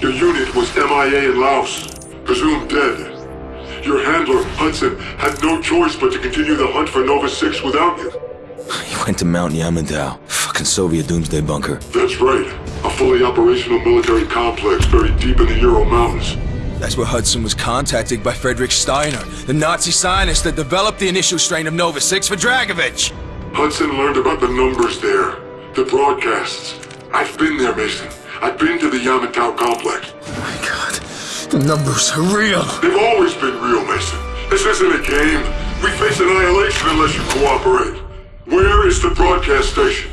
Your unit was MIA in Laos, presumed dead. Your handler, Hudson, had no choice but to continue the hunt for Nova 6 without you. He went to Mount Yamantau. Fucking Soviet doomsday bunker. That's right. A fully operational military complex buried deep in the Ural Mountains. That's where Hudson was contacted by Friedrich Steiner, the Nazi scientist that developed the initial strain of Nova 6 for Dragovich. Hudson learned about the numbers there, the broadcasts. I've been there, Mason. I've been to the Yamantau complex. Oh my god, the numbers are real. They've always been real, Mason. This isn't a game. We face annihilation unless you cooperate. Where is the broadcast station?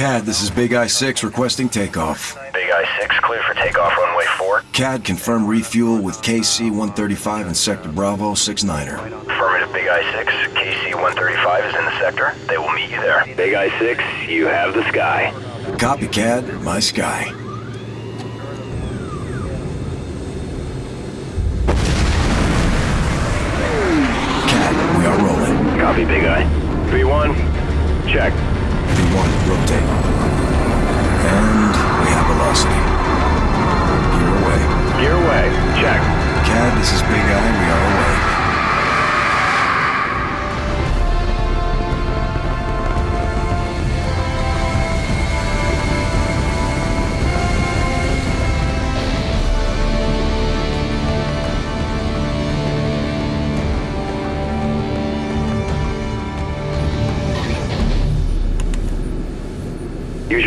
CAD, this is Big Eye 6 requesting takeoff. Big Eye 6 clear for takeoff runway 4. CAD, confirm refuel with KC-135 in Sector Bravo 69er. Affirmative Big Eye 6. KC-135 is in the sector. They will meet you there. Big Eye 6, you have the sky. Copy, CAD. My sky. CAD, we are rolling. Copy, Big Eye. V1, check. V1, rotate. And we have velocity. Gear away. Gear away, check. CAD, this is Big Eye. We are away.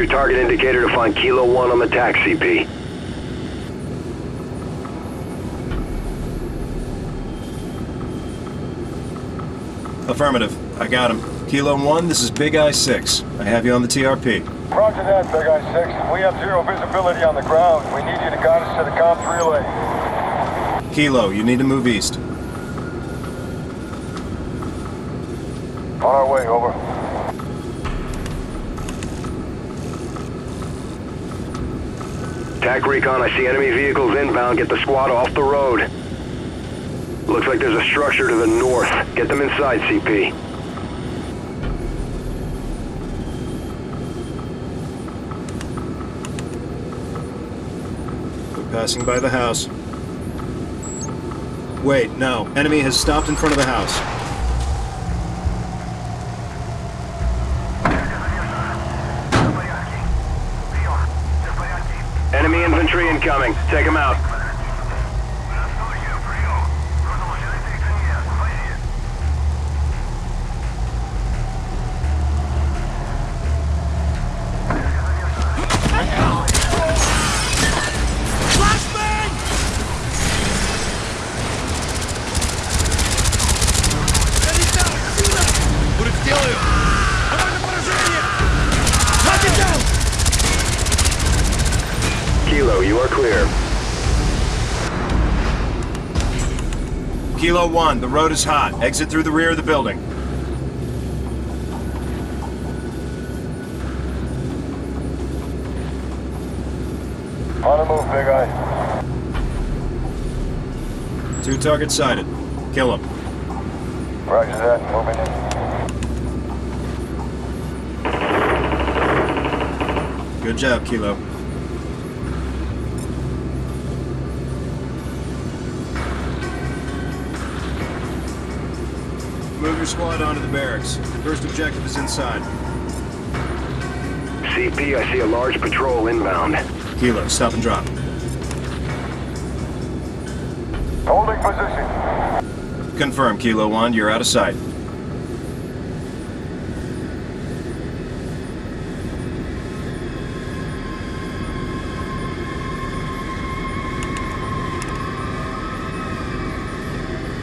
Your target indicator to find Kilo 1 on the TAC CP. Affirmative. I got him. Kilo 1, this is Big Eye 6. I have you on the TRP. Roger that, Big Eye 6. We have zero visibility on the ground. We need you to guide us to the comms relay. Kilo, you need to move east. On our way, over. TAC Recon, I see enemy vehicles inbound. Get the squad off the road. Looks like there's a structure to the north. Get them inside, CP. We're passing by the house. Wait, no. Enemy has stopped in front of the house. Enemy infantry incoming. Take them out. Kilo 1, the road is hot. Exit through the rear of the building. On the move, Big Eye. Two targets sighted. Kill them. Roger that. Moving in. Good job, Kilo. Move your squad onto the barracks. The First objective is inside. CP, I see a large patrol inbound. Kilo, stop and drop. Holding position. Confirm, Kilo 1, you're out of sight.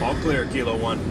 All clear, Kilo 1.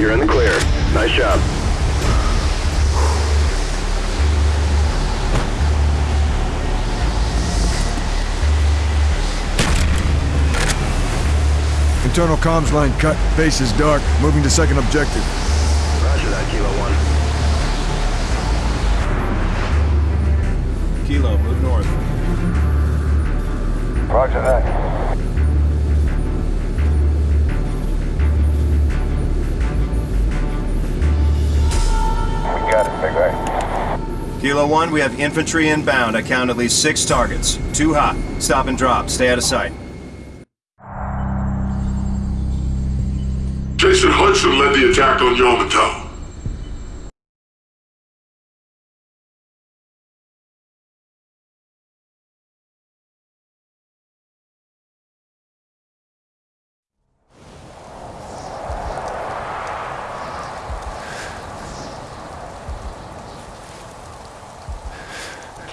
You're in the clear. Nice job. Internal comms line cut. Base is dark. Moving to second objective. Kilo, move north. Roger that. We got it, Big Eye. Kilo 1, we have infantry inbound. I count at least six targets. Too hot. Stop and drop. Stay out of sight. Jason Hudson led the attack on Yamantau.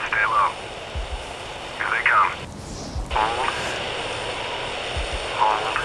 Stay low. Here they come. Hold. Hold.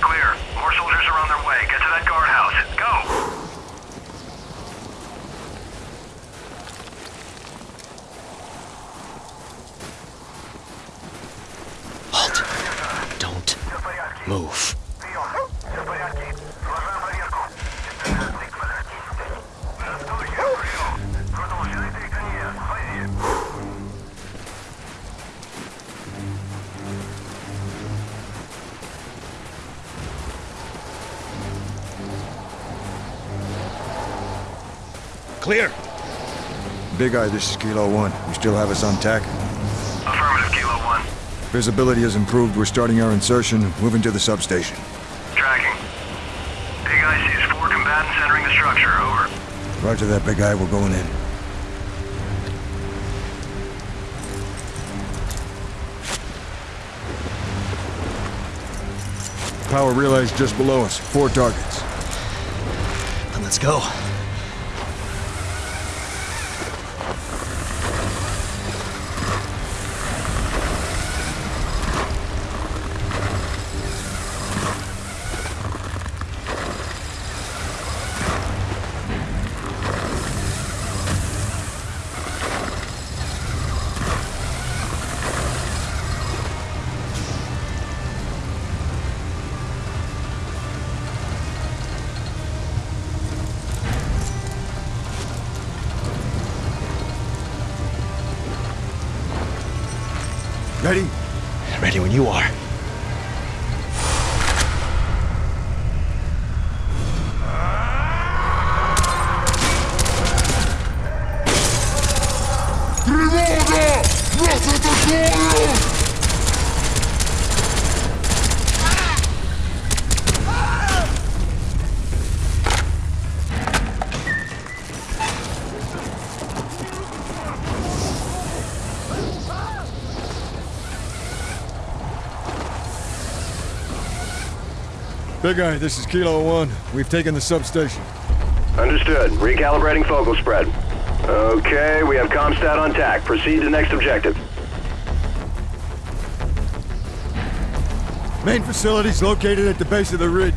Clear. More soldiers are on their way. Get to that guardhouse. Go! Halt. Don't move. Clear. Big Eye, this is Kilo 1. You still have us on tack? Affirmative, Kilo 1. Visibility has improved. We're starting our insertion, moving to the substation. Tracking. Big Eye sees four combatants entering the structure. Over. Roger that, Big Eye. We're going in. Power relays just below us. Four targets. Then let's go. You are. Big Eye, this is Kilo 1. We've taken the substation. Understood. Recalibrating focal spread. Okay, we have Comstat on tack. Proceed to next objective. Main facility's located at the base of the ridge.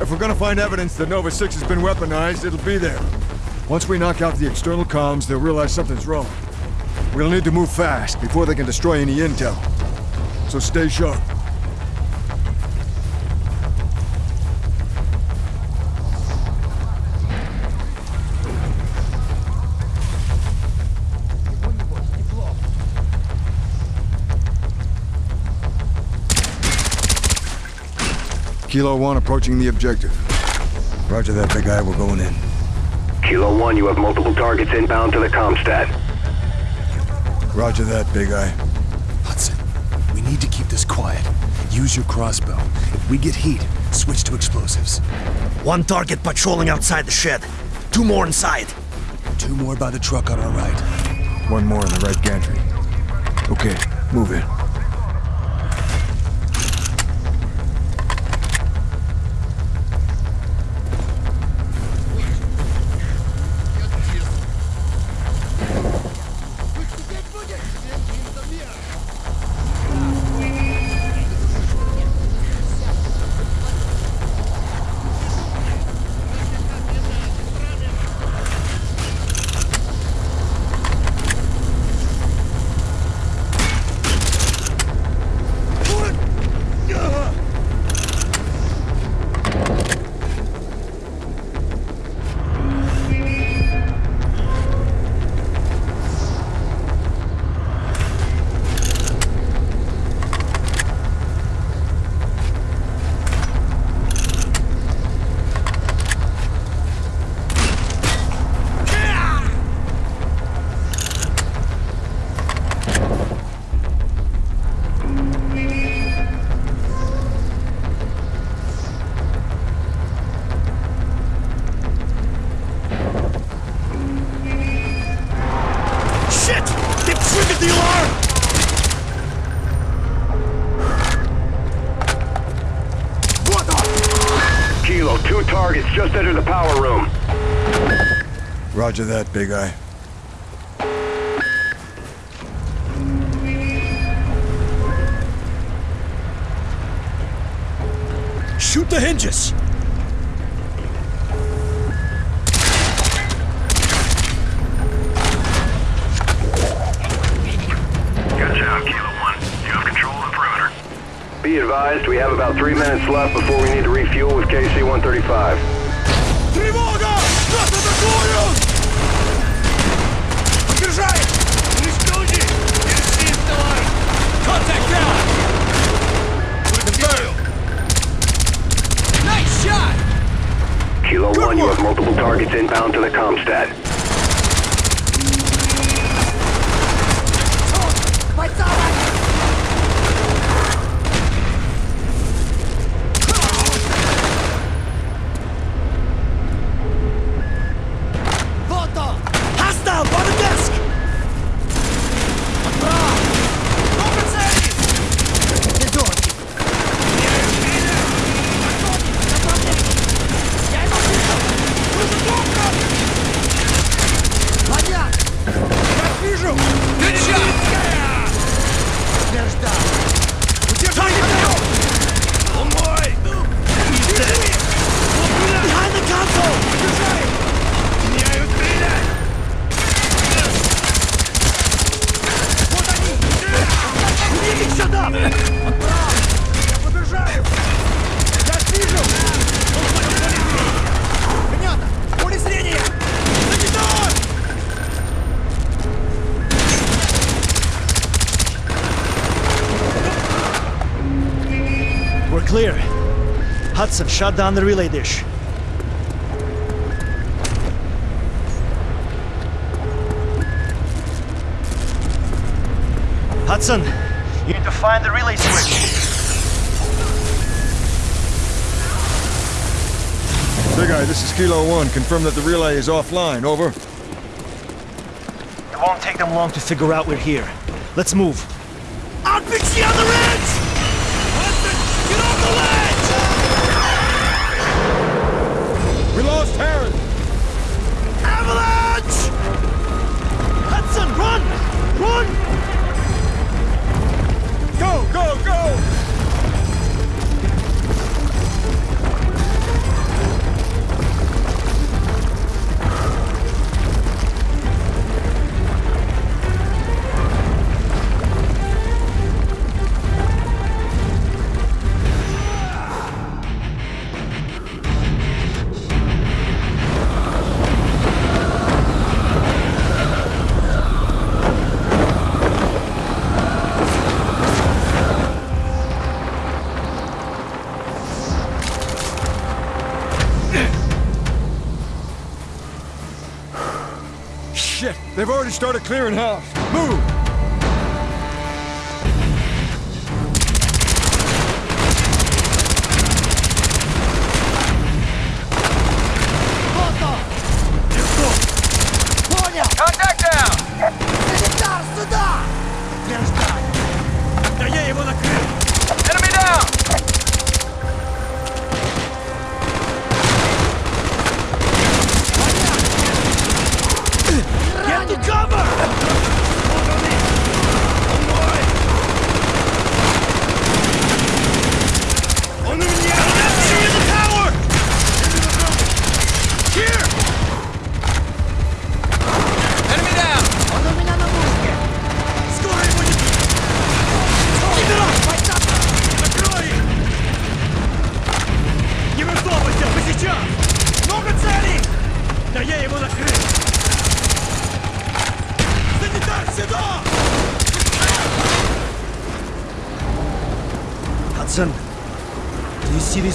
If we're gonna find evidence that Nova 6 has been weaponized, it'll be there. Once we knock out the external comms, they'll realize something's wrong. We'll need to move fast before they can destroy any intel. So stay sharp. Kilo 1 approaching the objective. Roger that, Big Eye. We're going in. Kilo 1, you have multiple targets inbound to the Comstat. Roger that, Big Eye. Hudson, we need to keep this quiet. Use your crossbow. If we get heat, switch to explosives. One target patrolling outside the shed. Two more inside. Two more by the truck on our right. One more in the right gantry. Okay, move in. Roger that, Big Eye. Shoot the hinges! Good job, Kilo One. You have control of the perimeter. Be advised, we have about three minutes left before we need to refuel with KC-135. Three more! Kilo 1, you have multiple targets inbound to the Comstat. Hudson, shut down the relay dish. Hudson, you need to find the relay switch. Big Eye, this is Kilo 1. Confirm that the relay is offline. Over. It won't take them long to figure out we're here. Let's move. I'll on the other Hudson, They've already started clearing house. Move!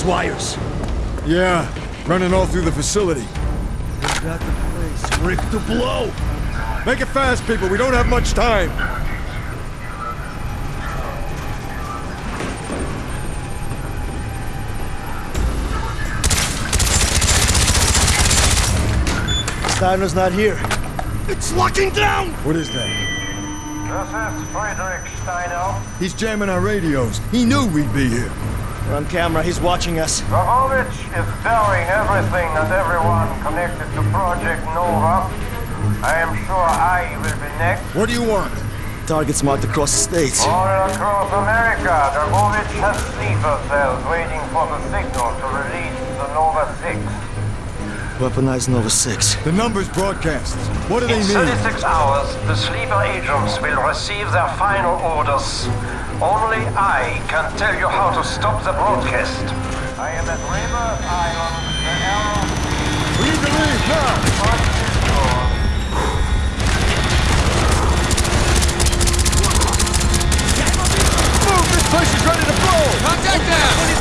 Wires? Yeah, running all through the facility. We've got the place rigged to blow! Make it fast, people. We don't have much time. Steiner's not here. It's locking down! What is that? This is Friedrich Steiner. He's jamming our radios. He knew we'd be here. We're on camera. He's watching us. Dragovich is telling everything and everyone connected to Project Nova. I am sure I will be next. What do you want? Targets marked across the states. All across America, Dragovich has sleeper cells waiting for the signal to release the Nova 6. Weaponized Nova 6. The numbers broadcast. What do they mean? In mean? 36 hours, the sleeper agents will receive their final orders. Only I can tell you how to stop the broadcast. I am at Rebirth Island, the Aral. We need to leave now. Move! This place is ready to blow. Contact down! He's